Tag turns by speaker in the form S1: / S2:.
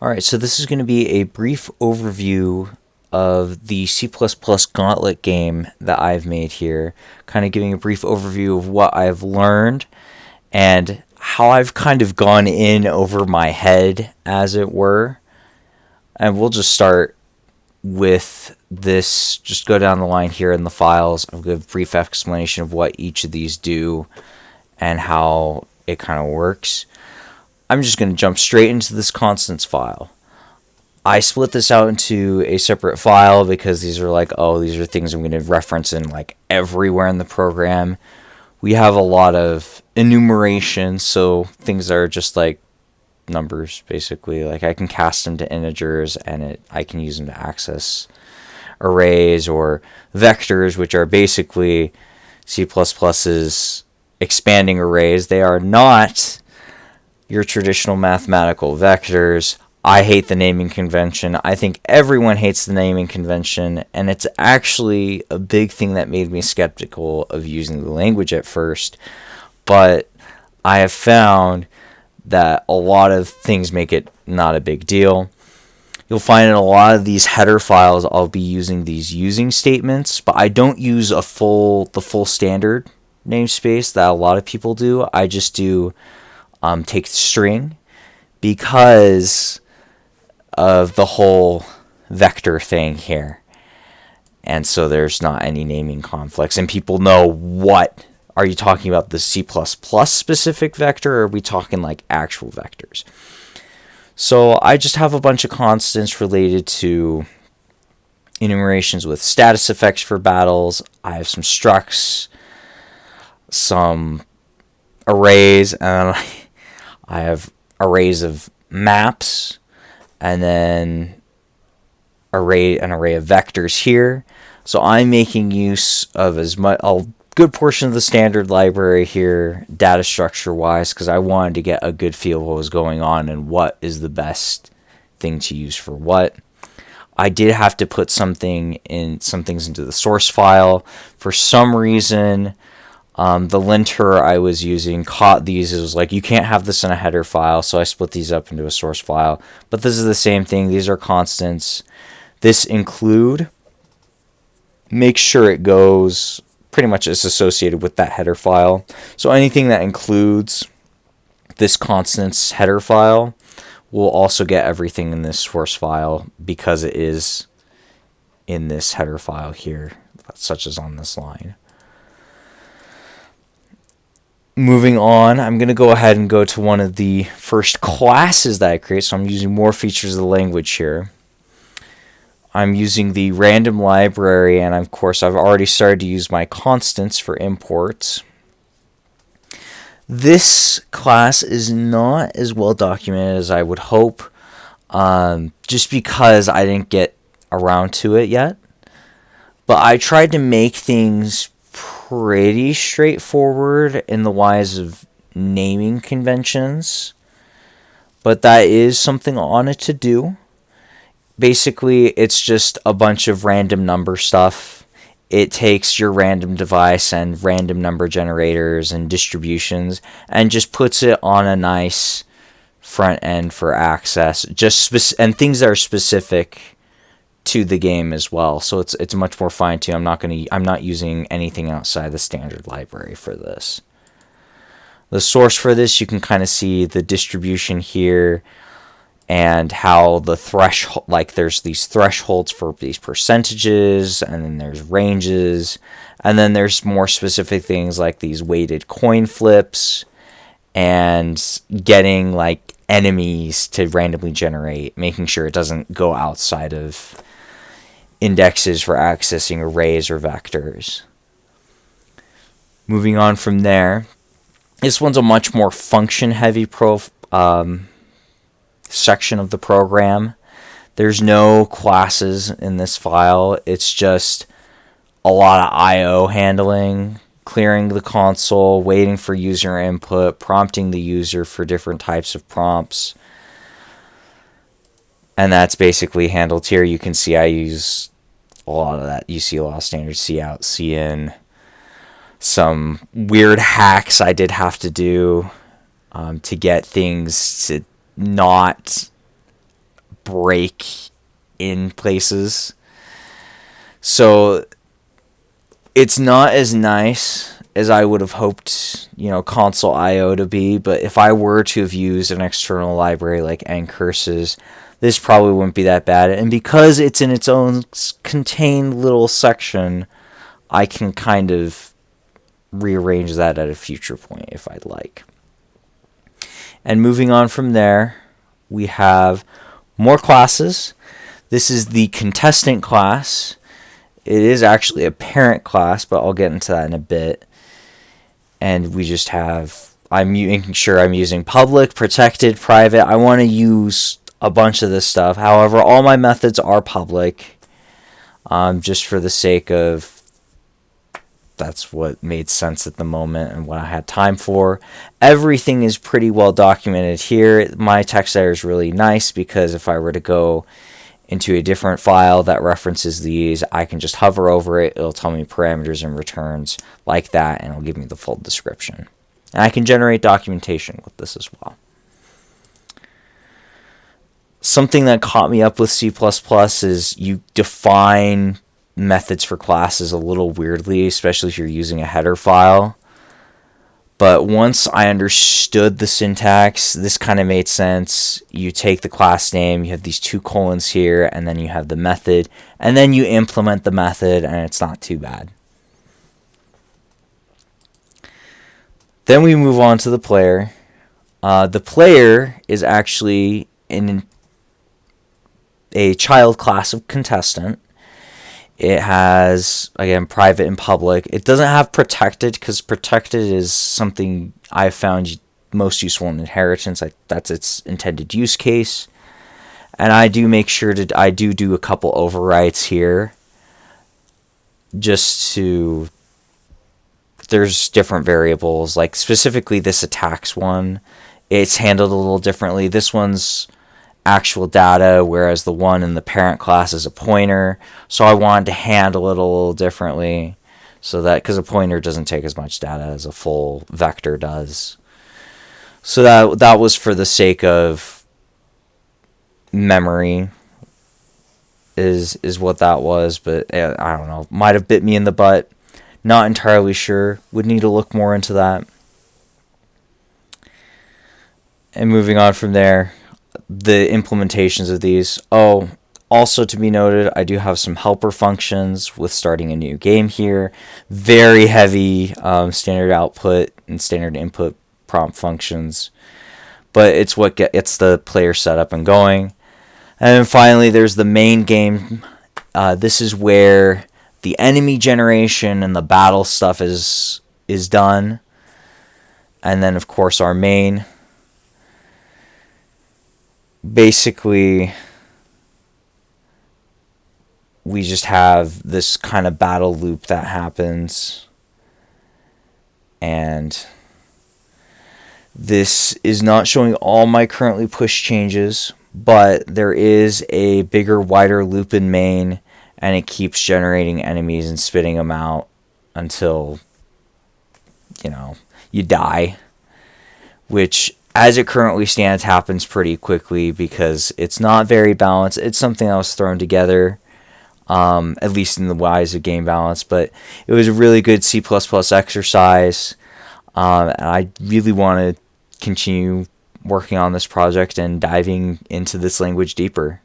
S1: Alright, so this is going to be a brief overview of the C++ Gauntlet game that I've made here, kind of giving a brief overview of what I've learned and how I've kind of gone in over my head, as it were. And we'll just start with this, just go down the line here in the files. I'll give a brief explanation of what each of these do and how it kind of works. I'm just going to jump straight into this constants file. I split this out into a separate file because these are like, oh, these are things I'm going to reference in like everywhere in the program. We have a lot of enumeration, so things that are just like numbers basically. Like I can cast them to integers and it I can use them to access arrays or vectors, which are basically C++'s expanding arrays. They are not your traditional mathematical vectors. I hate the naming convention. I think everyone hates the naming convention, and it's actually a big thing that made me skeptical of using the language at first. But I have found that a lot of things make it not a big deal. You'll find in a lot of these header files I'll be using these using statements, but I don't use a full the full standard namespace that a lot of people do. I just do um, take string because of the whole vector thing here. And so there's not any naming conflicts. And people know what are you talking about the C++ specific vector or are we talking like actual vectors? So I just have a bunch of constants related to enumerations with status effects for battles. I have some structs, some arrays, and I have arrays of maps and then array an array of vectors here. So I'm making use of as much a good portion of the standard library here data structure wise because I wanted to get a good feel of what was going on and what is the best thing to use for what. I did have to put something in some things into the source file. For some reason, um, the linter I was using caught these. It was like, you can't have this in a header file, so I split these up into a source file. But this is the same thing. These are constants. This include, make sure it goes pretty much is associated with that header file. So anything that includes this constants header file will also get everything in this source file because it is in this header file here, such as on this line moving on, I'm going to go ahead and go to one of the first classes that I create. So I'm using more features of the language here. I'm using the random library, and of course I've already started to use my constants for imports. This class is not as well documented as I would hope, um, just because I didn't get around to it yet. But I tried to make things pretty straightforward in the wise of naming conventions, but that is something on it to do. Basically, it's just a bunch of random number stuff. It takes your random device and random number generators and distributions and just puts it on a nice front end for access. Just and things that are specific to the game as well. So it's it's much more fine tuned. I'm not gonna I'm not using anything outside the standard library for this. The source for this you can kind of see the distribution here and how the threshold like there's these thresholds for these percentages and then there's ranges and then there's more specific things like these weighted coin flips and getting like enemies to randomly generate making sure it doesn't go outside of indexes for accessing arrays or vectors. Moving on from there, this one's a much more function-heavy um, section of the program. There's no classes in this file. It's just a lot of I.O. handling, clearing the console, waiting for user input, prompting the user for different types of prompts, and that's basically handled here. You can see I use a lot of that. You see a lot of standard C out, C in. Some weird hacks I did have to do um, to get things to not break in places. So it's not as nice as I would have hoped, you know, console IO to be, but if I were to have used an external library like ncurses, this probably wouldn't be that bad. And because it's in its own contained little section, I can kind of rearrange that at a future point if I'd like. And moving on from there, we have more classes. This is the contestant class. It is actually a parent class, but I'll get into that in a bit. And we just have, I'm making sure I'm using public, protected, private. I want to use a bunch of this stuff. However, all my methods are public, um, just for the sake of that's what made sense at the moment and what I had time for. Everything is pretty well documented here. My text editor is really nice because if I were to go into a different file that references these, I can just hover over it. It'll tell me parameters and returns like that, and it'll give me the full description. And I can generate documentation with this as well. Something that caught me up with C++ is you define methods for classes a little weirdly, especially if you're using a header file. But once I understood the syntax, this kind of made sense. You take the class name, you have these two colons here, and then you have the method, and then you implement the method, and it's not too bad. Then we move on to the player. Uh, the player is actually in a child class of contestant. It has, again, private and public. It doesn't have protected because protected is something I've found most useful in inheritance. I, that's its intended use case. And I do make sure to, I do do a couple overwrites here just to, there's different variables, like specifically this attacks one. It's handled a little differently. This one's actual data, whereas the one in the parent class is a pointer. So I wanted to handle it a little differently so that because a pointer doesn't take as much data as a full vector does. So that that was for the sake of memory is is what that was, but eh, I don't know. Might have bit me in the butt. Not entirely sure. Would need to look more into that. And moving on from there, the implementations of these. Oh, also to be noted, I do have some helper functions with starting a new game here. Very heavy um, standard output and standard input prompt functions. But it's what gets the player set up and going. And then finally, there's the main game. Uh, this is where the enemy generation and the battle stuff is is done. And then, of course, our main basically we just have this kind of battle loop that happens. And this is not showing all my currently pushed changes but there is a bigger wider loop in main and it keeps generating enemies and spitting them out until you know you die. Which as it currently stands, happens pretty quickly because it's not very balanced. It's something that was thrown together, um, at least in the wise of game balance, but it was a really good C++ exercise. Um, and I really want to continue working on this project and diving into this language deeper.